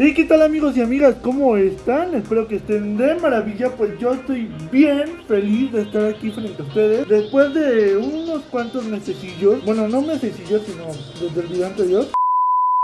¿Y qué tal amigos y amigas? ¿Cómo están? Espero que estén de maravilla, pues yo estoy bien feliz de estar aquí frente a ustedes Después de unos cuantos mesecillos, bueno no mesecillos sino desde el video anterior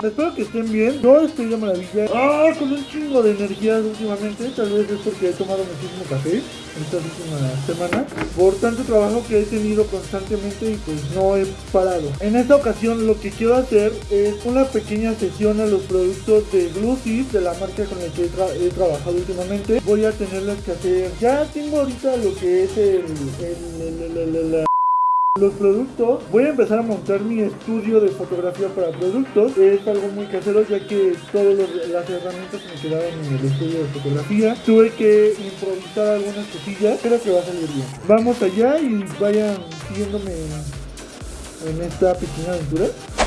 Espero que estén bien, yo estoy de maravilla. Ah, con un chingo de energía últimamente. Tal vez es porque he tomado muchísimo café esta última semana por tanto trabajo que he tenido constantemente y pues no he parado. En esta ocasión lo que quiero hacer es una pequeña sesión a los productos de Glucis de la marca con la que he, trabajado últimamente. Voy a tenerles que hacer, ya tengo ahorita lo que es el, el los productos, voy a empezar a montar mi estudio de fotografía para productos. Es algo muy casero ya que todas las herramientas me quedaron en el estudio de fotografía. Tuve que improvisar algunas cosillas, creo que va a salir bien. Vamos allá y vayan siguiéndome en esta pequeña aventura.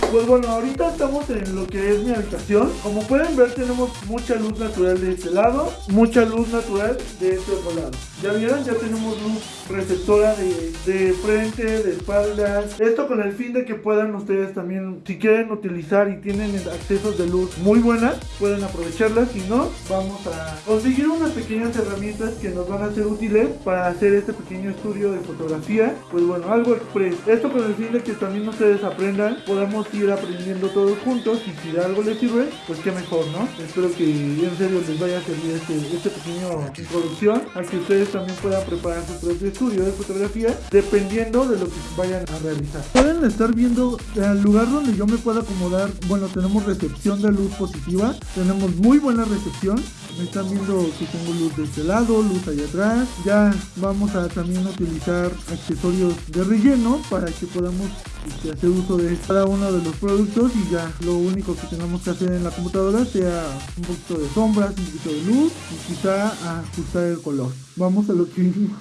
Pues bueno, ahorita estamos en lo que es mi habitación. Como pueden ver, tenemos mucha luz natural de este lado, mucha luz natural de este otro lado. Ya vieron, ya tenemos luz receptora de, de, frente, de espaldas. Esto con el fin de que puedan ustedes también, si quieren utilizar y tienen accesos de luz muy buenas, pueden aprovecharlas. Si no, vamos a conseguir unas pequeñas herramientas que nos van a ser útiles para hacer este pequeño estudio de fotografía. Pues bueno, algo express. Esto con el fin de que también ustedes aprendan, podamos ir aprendiendo todos juntos y si de algo les sirve, pues qué mejor, ¿no? Espero que en serio les vaya a servir este, este pequeño introducción a que ustedes también puedan preparar su propio estudio de fotografía dependiendo de lo que vayan a realizar. Pueden estar viendo el lugar donde yo me pueda acomodar, bueno, tenemos recepción de luz positiva, tenemos muy buena recepción, me están viendo que tengo luz de este lado, luz allá atrás. Ya vamos a también utilizar accesorios de relleno para que podamos este, hacer uso de cada uno de los productos y ya lo único que tenemos que hacer en la computadora sea un poquito de sombras, un poquito de luz y quizá ajustar el color. Vamos a lo que vimos.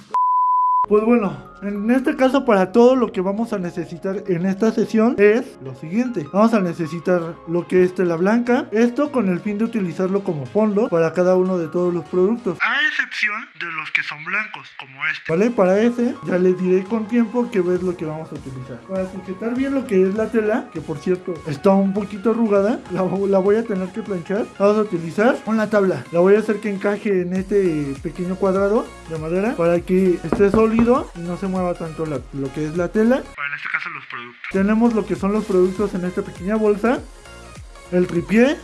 Pues bueno, en este caso para todo lo que vamos a necesitar en esta sesión es lo siguiente. Vamos a necesitar lo que es tela blanca. Esto con el fin de utilizarlo como fondo para cada uno de todos los productos. A excepción de los que son blancos, como este. Vale, para ese ya les diré con tiempo que es lo que vamos a utilizar. Para sujetar bien lo que es la tela, que por cierto está un poquito arrugada, la, la voy a tener que planchar. Vamos a utilizar una tabla. La voy a hacer que encaje en este pequeño cuadrado de madera para que esté sólido y no se mueva tanto lo que es la tela. en este caso los productos. Tenemos lo que son los productos en esta pequeña bolsa. El tripié.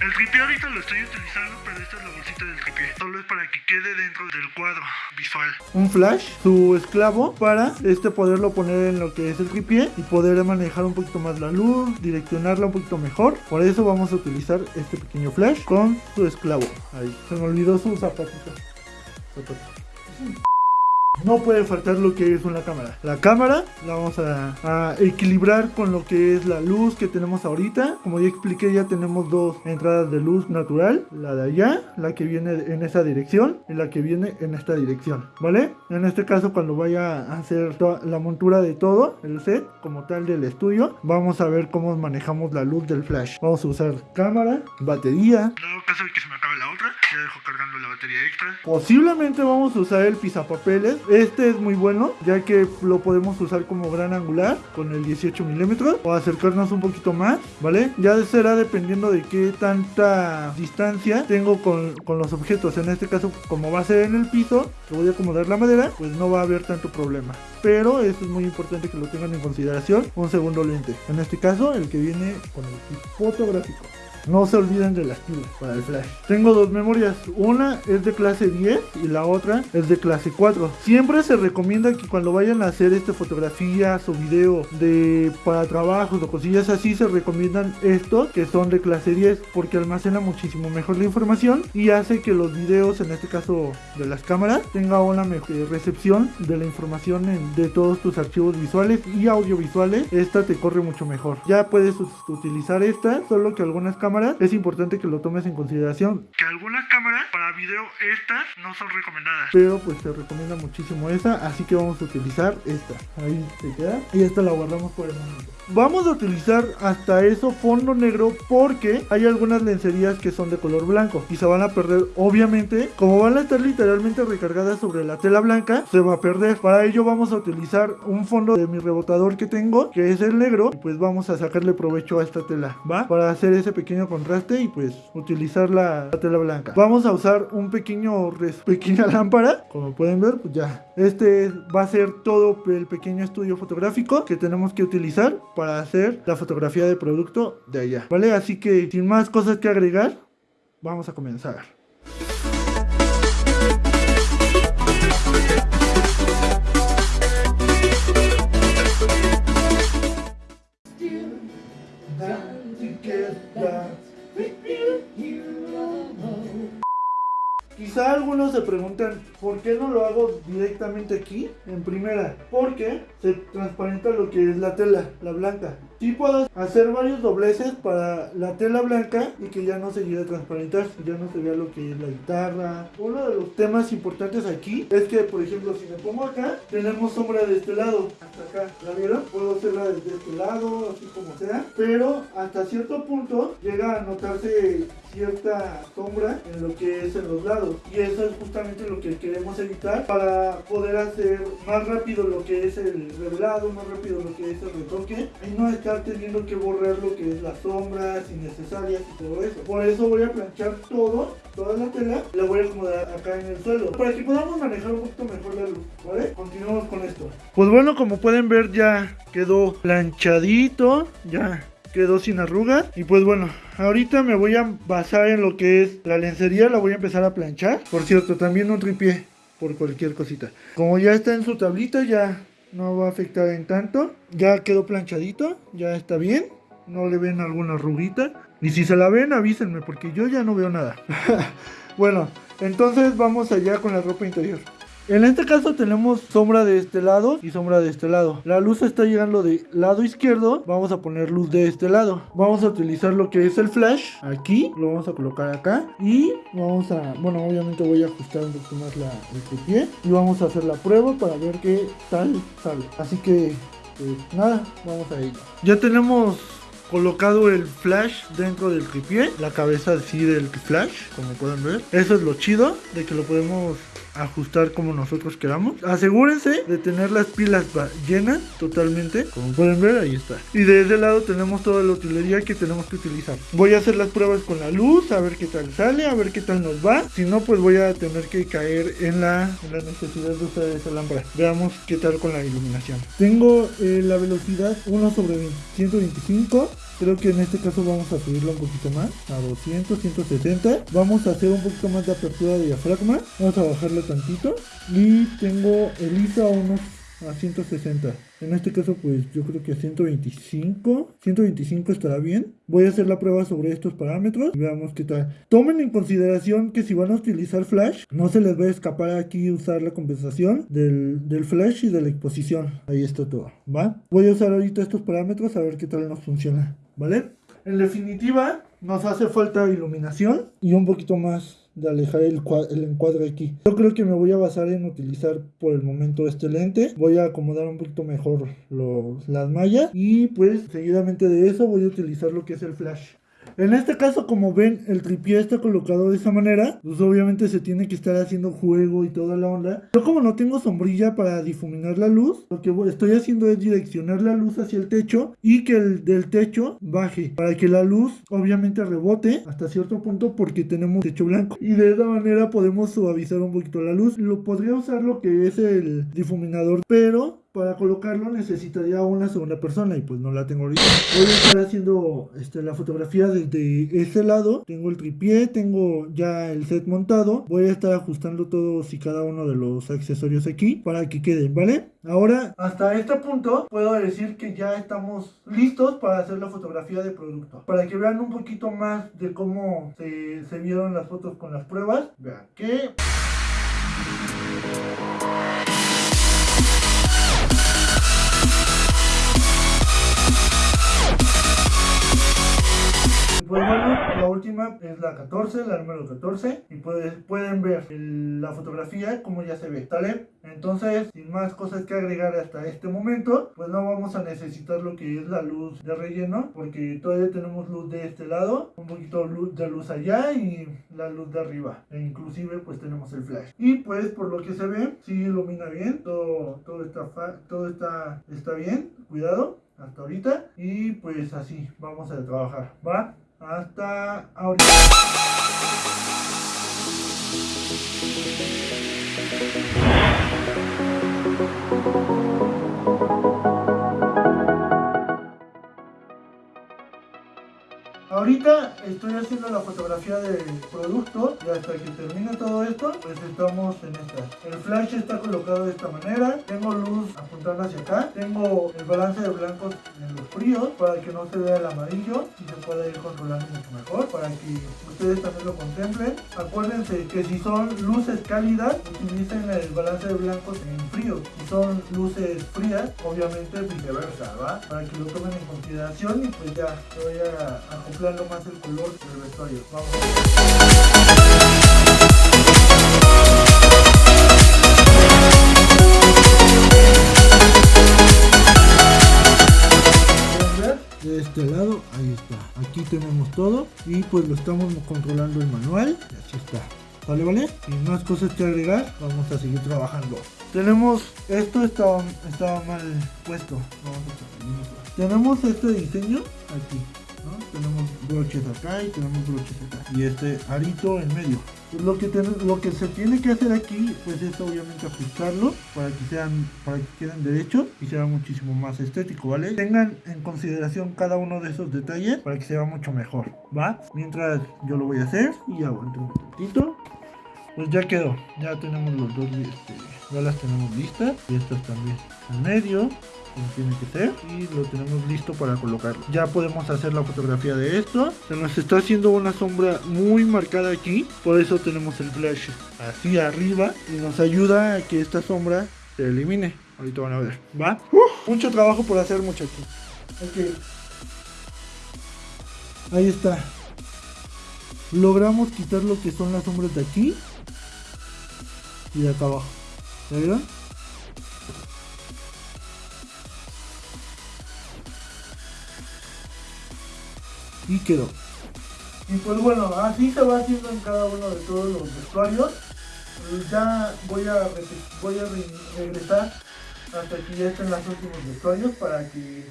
El tripié ahorita lo estoy utilizando, pero esta es la bolsita del tripié. Solo es para que quede dentro del cuadro visual. Un flash, su esclavo, para este poderlo poner en lo que es el tripié y poder manejar un poquito más la luz, direccionarla un poquito mejor. Por eso vamos a utilizar este pequeño flash con su esclavo. Ahí, se me olvidó su zapatito. zapatito. No puede faltar lo que es una cámara. La cámara la vamos a, equilibrar con lo que es la luz que tenemos ahorita. Como ya expliqué, ya tenemos dos entradas de luz natural. La de allá, la que viene en esa dirección y la que viene en esta dirección. ¿Vale? En este caso, cuando vaya a hacer la montura de todo, el set como tal del estudio, vamos a ver cómo manejamos la luz del flash. Vamos a usar cámara, batería. En caso de que se me acabe la otra, ya dejo cargando la batería extra. Posiblemente vamos a usar el pizapapeles este es muy bueno, ya que lo podemos usar como gran angular con el 18 milímetros o acercarnos un poquito más, ¿vale? Ya será dependiendo de qué tanta distancia tengo con, los objetos. En este caso, como va a ser en el piso, que voy a acomodar la madera, pues no va a haber tanto problema. Pero eso es muy importante que lo tengan en consideración. Un segundo lente. En este caso, el que viene con el fotográfico. No se olviden de las pilas para el flash. Tengo dos memorias. Una es de clase 10 y la otra es de clase 4. Siempre se recomienda que cuando vayan a hacer este fotografías o video de para trabajos o cosillas así, se recomiendan estos que son de clase 10 porque almacena muchísimo mejor la información y hace que los videos, en este caso de las cámaras, tenga una mejor recepción de la información de todos tus archivos visuales y audiovisuales. Esta te corre mucho mejor. Ya puedes utilizar esta, solo que algunas cámaras es importante que lo tomes en consideración. Que algunas cámaras para video estas no son recomendadas. Pero pues se recomienda muchísimo esta, así que vamos a utilizar esta. Ahí se queda. Y esta la guardamos por el momento. Vamos a utilizar hasta eso fondo negro porque hay algunas lencerías que son de color blanco y se van a perder obviamente. Como van a estar literalmente recargadas sobre la tela blanca, se va a perder. Para ello vamos a utilizar un fondo de mi rebotador que tengo, que es el negro. Y pues vamos a sacarle provecho a esta tela, ¿va? Para hacer ese pequeño contraste y pues utilizar la, la tela blanca. Vamos a usar un pequeño res- pequeña lámpara, como pueden ver, pues ya. Este va a ser todo el pequeño estudio fotográfico que tenemos que utilizar para hacer la fotografía de producto de allá, ¿vale? Así que sin más cosas que agregar, vamos a comenzar. Quizá algunos se preguntan por qué no lo hago directamente aquí en primera, porque se transparenta lo que es la tela, la blanca. Sí puedo hacer varios dobleces para la tela blanca y que ya no se llegue a transparentar, ya no se vea lo que es la guitarra. Uno de los temas importantes aquí es que, por ejemplo, si me pongo acá, tenemos sombra de este lado, hasta acá, ¿la vieron? Puedo hacerla desde este lado, así como sea, pero hasta cierto punto llega a notarse cierta sombra en lo que es en los lados y eso es justamente lo que queremos evitar para poder hacer más rápido lo que es el revelado, más rápido lo que es el retoque y no estar teniendo que borrar lo que es las sombras innecesarias y todo eso. Por eso voy a planchar todo, toda la tela, la voy a acomodar acá en el suelo para que podamos manejar un poquito mejor la luz, ¿vale? Continuamos con esto. Pues bueno, como pueden ver ya quedó planchadito, ya quedó sin arrugas y pues bueno ahorita me voy a basar en lo que es la lencería la voy a empezar a planchar por cierto también un tripié por cualquier cosita como ya está en su tablita ya no va a afectar en tanto. Ya quedó planchadito ya está bien. No le ven alguna arruguita. Y si se la ven avísenme porque yo ya no veo nada. Bueno entonces vamos allá con la ropa interior en este caso tenemos sombra de este lado y sombra de este lado. La luz está llegando de lado izquierdo. Vamos a poner luz de este lado. Vamos a utilizar lo que es el flash. Aquí lo vamos a colocar acá. Y vamos a, bueno, obviamente voy a ajustar un poquito más el pie. Y vamos a hacer la prueba para ver qué tal sale. Así que, pues nada, vamos a ello. Ya tenemos colocado el flash dentro del tripié, la cabeza así del flash, como pueden ver. Eso es lo chido de que lo podemos ajustar como nosotros queramos. Asegúrense de tener las pilas llenas totalmente, como pueden ver ahí está. Y de ese lado tenemos toda la utilería que tenemos que utilizar. Voy a hacer las pruebas con la luz, a ver qué tal sale, a ver qué tal nos va. Si no, pues voy a tener que caer en la, en la necesidad de usar esa lámpara. Veamos qué tal con la iluminación. Tengo eh, la velocidad 1 sobre 20, 125. Creo que en este caso vamos a subirlo un poquito más, a 200, 160. Vamos a hacer un poquito más de apertura de diafragma. Vamos a bajarlo tantito. Y tengo el ISO a unos a 160. En este caso, pues yo creo que a 125. 125 estará bien. Voy a hacer la prueba sobre estos parámetros veamos qué tal. Tomen en consideración que si van a utilizar flash, no se les va a escapar aquí usar la compensación del, del flash y de la exposición. Ahí está todo, ¿va? Voy a usar ahorita estos parámetros a ver qué tal nos funciona, ¿vale? En definitiva, nos hace falta iluminación y un poquito más de alejar el, el, encuadre aquí. Yo creo que me voy a basar en utilizar por el momento este lente. Voy a acomodar un poquito mejor los, las mallas y pues seguidamente de eso voy a utilizar lo que es el flash. En este caso, como ven, el tripié está colocado de esa manera. Pues obviamente se tiene que estar haciendo juego y toda la onda. Yo como no tengo sombrilla para difuminar la luz, lo que estoy haciendo es direccionar la luz hacia el techo y que el del techo baje. Para que la luz obviamente rebote hasta cierto punto porque tenemos techo blanco. Y de esa manera podemos suavizar un poquito la luz. Lo podría usar lo que es el difuminador, pero para colocarlo necesitaría una segunda persona y pues no la tengo ahorita. Voy a estar haciendo este, la fotografía desde ese lado. Tengo el tripié, tengo ya el set montado. Voy a estar ajustando todos y cada uno de los accesorios aquí para que queden, ¿vale? Ahora, hasta este punto, puedo decir que ya estamos listos para hacer la fotografía de producto. Para que vean un poquito más de cómo se, se vieron las fotos con las pruebas. Vean que... es la 14, la número 14 y pues, pueden ver la fotografía como ya se ve, ¿sale? Entonces, sin más cosas que agregar hasta este momento, pues no vamos a necesitar lo que es la luz de relleno porque todavía tenemos luz de este lado, un poquito de luz allá y la luz de arriba e inclusive pues tenemos el flash y pues por lo que se ve, sí ilumina bien, todo, todo, está, todo está, está bien, cuidado hasta ahorita y pues así vamos a trabajar, ¿va? Hasta ahorita. Ahorita estoy haciendo la fotografía del producto y hasta que termine todo esto, pues estamos en esta. El flash está colocado de esta manera, tengo luz apuntando hacia acá, tengo el balance de blancos en los fríos para que no se vea el amarillo y se pueda ir controlando mucho mejor, para que ustedes también lo contemplen. Acuérdense que si son luces cálidas, utilicen el balance de blancos en frío. Si son luces frías, obviamente viceversa, ¿va? Para que lo tomen en consideración y pues ya, te voy a acoplar más el color del vestuario. Vamos. De este lado, ahí está. Aquí tenemos todo y pues lo estamos controlando el manual. Y así está. ¿Vale, vale? Sin más cosas que agregar, vamos a seguir trabajando. Tenemos, esto estaba, estaba mal puesto. Vamos a. Tenemos este diseño aquí. Tenemos broches acá y tenemos broches acá. Y este arito en medio. Pues Lo que, lo que se tiene que hacer aquí, pues es obviamente ajustarlo para que sean, para que queden derechos y sea muchísimo más estético, ¿vale? Tengan en consideración cada uno de esos detalles para que sea mucho mejor, ¿va? Mientras yo lo voy a hacer y aguanten un momentito. Pues ya quedó, ya tenemos los dos, este, ya las tenemos listas y estas también en medio como tiene que ser y lo tenemos listo para colocarlo. Ya podemos hacer la fotografía de esto. Se nos está haciendo una sombra muy marcada aquí, por eso tenemos el flash así arriba y nos ayuda a que esta sombra se elimine. Ahorita van a ver, ¿va? mucho trabajo por hacer muchachos. Ok. Ahí está. Logramos quitar lo que son las sombras de aquí y de acá abajo. Y quedó. Y pues bueno, así se va haciendo en cada uno de todos los vestuarios. Eh, Ya voy a, voy a re- regresar hasta que ya estén los últimos vestuarios para que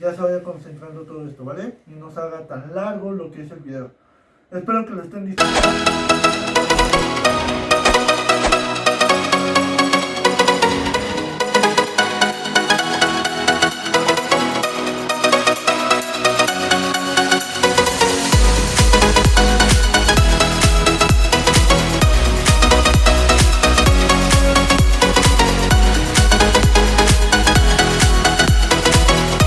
ya se vaya concentrando todo esto, ¿vale? Y no se haga tan largo lo que es el video. Espero que lo estén disfrutando.